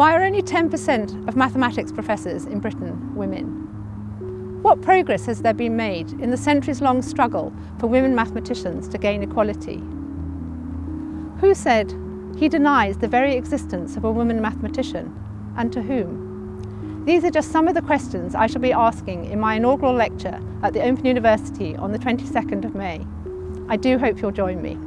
Why are only 10% of mathematics professors in Britain women? What progress has there been made in the centuries-long struggle for women mathematicians to gain equality? Who said he denies the very existence of a woman mathematician, and to whom? These are just some of the questions I shall be asking in my inaugural lecture at the Open University on the 22nd of May. I do hope you'll join me.